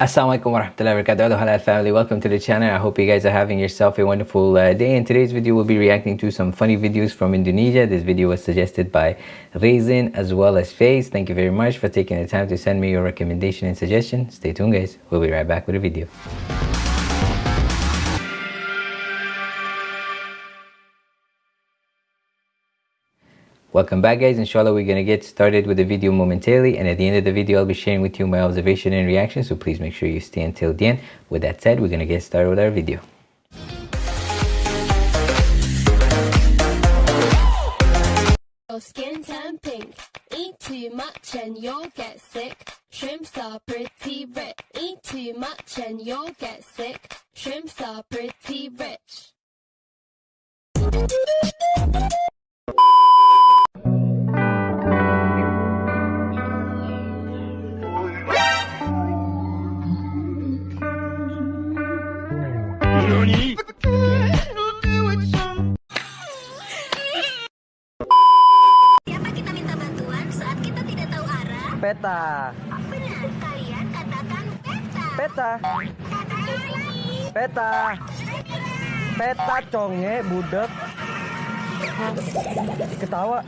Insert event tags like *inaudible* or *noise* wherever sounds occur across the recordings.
Assalamualaikum warahmatullahi wabarakatuh. Halal family welcome to the channel. I hope you guys are having yourself a wonderful uh, day. In today's video we'll be reacting to some funny videos from Indonesia. This video was suggested by Raisin as well as Face thank you very much for taking the time to send me your recommendation and suggestion. Stay tuned guys. We'll be right back with a video Welcome back guys, inshallah we're gonna get started with the video momentarily and at the end of the video I'll be sharing with you my observation and reaction so please make sure you stay until the end. With that said, we're gonna get started with our video. Skin pink. Eat too much and you'll get sick. Shrimps are pretty rich. Eat too much and you'll get sick. Shrimps are pretty rich. Peta. Benar, kalian katakan peta. Peta. Katakan lagi. Peta. Peta conge budek. Ketawa.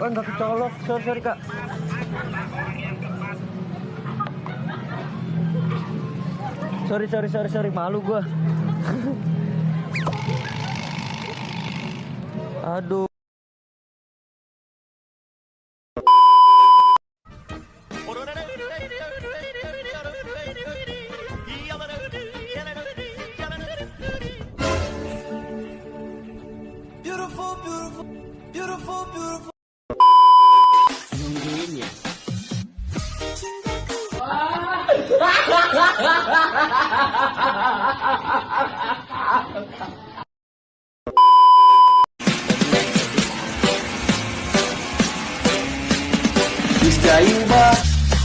Oh nggak kecolok, sorry sorry kak. Sorry sorry sorry sorry malu gua. *laughs* Aduh. Beautiful, beautiful,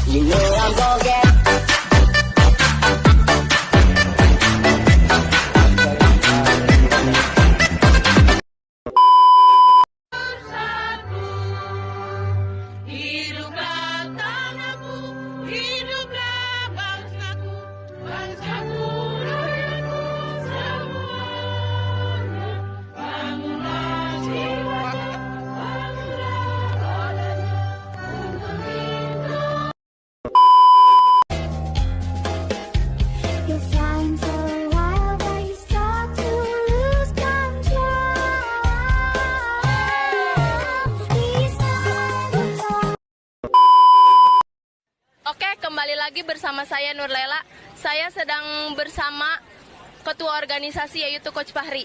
You know I'm gonna get saya Nur Lela. Saya sedang bersama ketua organisasi yaitu Coach Fahri.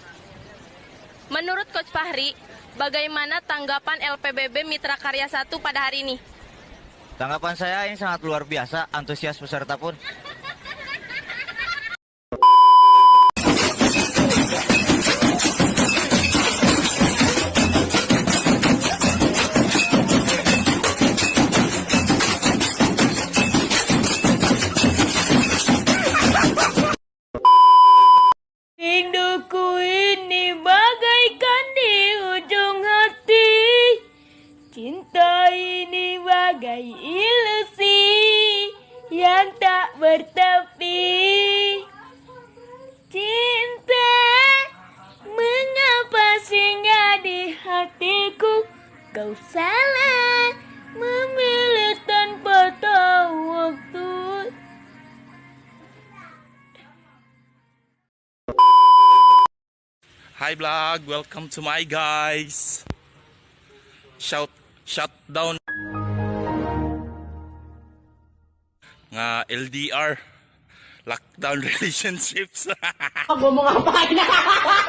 Menurut Coach Fahri, bagaimana tanggapan LPBB Mitra Karya 1 pada hari ini? Tanggapan saya ini sangat luar biasa, antusias peserta pun. Ini bagai ilusi yang tak bertepi. Cinta mengapa singgah di hatiku? Kau salah memilih tanpa tahu waktu. Hi vlog, welcome to my guys. Shout shutdown nga LDR lockdown *laughs* relationships. Ako mga pa *laughs*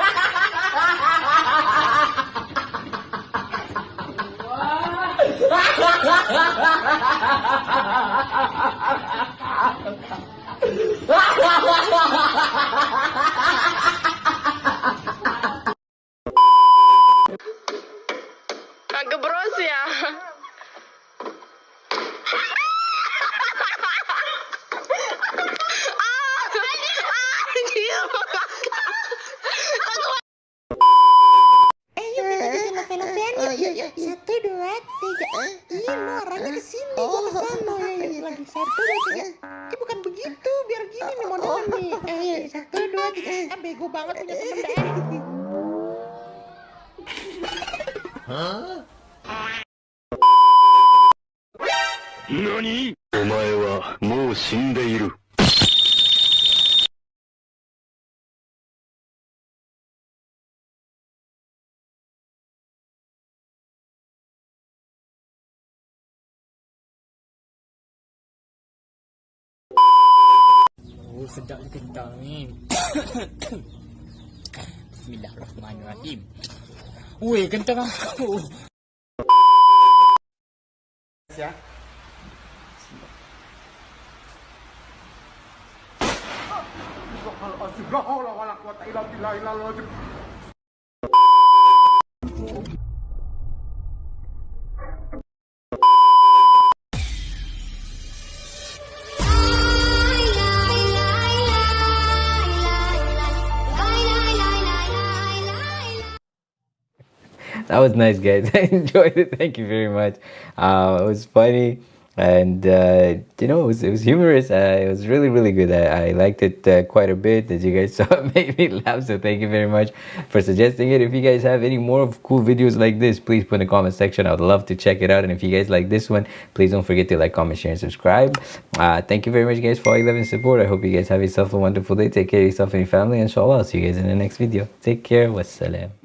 satu, dua, tiga. Eh, bukan begitu, biar gini nih modelnya nih. Eh, satu, dua, tiga. Eh, bego banget punya temen dah. Oh sedap ni kentang *coughs* ni Bismillahirrahmanirrahim Ui kentang aku Ya Astagfirullahaladzim. La haula wala quwwata illa billah. That was nice guys. *laughs* I enjoyed it. Thank you very much. Uh, it was funny and uh, you know it was, it was humorous. Uh, it was really really good. I, I liked it uh, quite a bit as you guys *laughs* saw. It made me laugh so thank you very much for suggesting it. If you guys have any more cool videos like this please put in the comment section. I would love to check it out. And if you guys like this one please don't forget to like comment share and subscribe. Uh, thank you very much guys for all your love and support. I hope you guys have yourself a wonderful day. Take care of yourself and your family. Inshallah i'll see you guys in the next video. Take care. Wassalam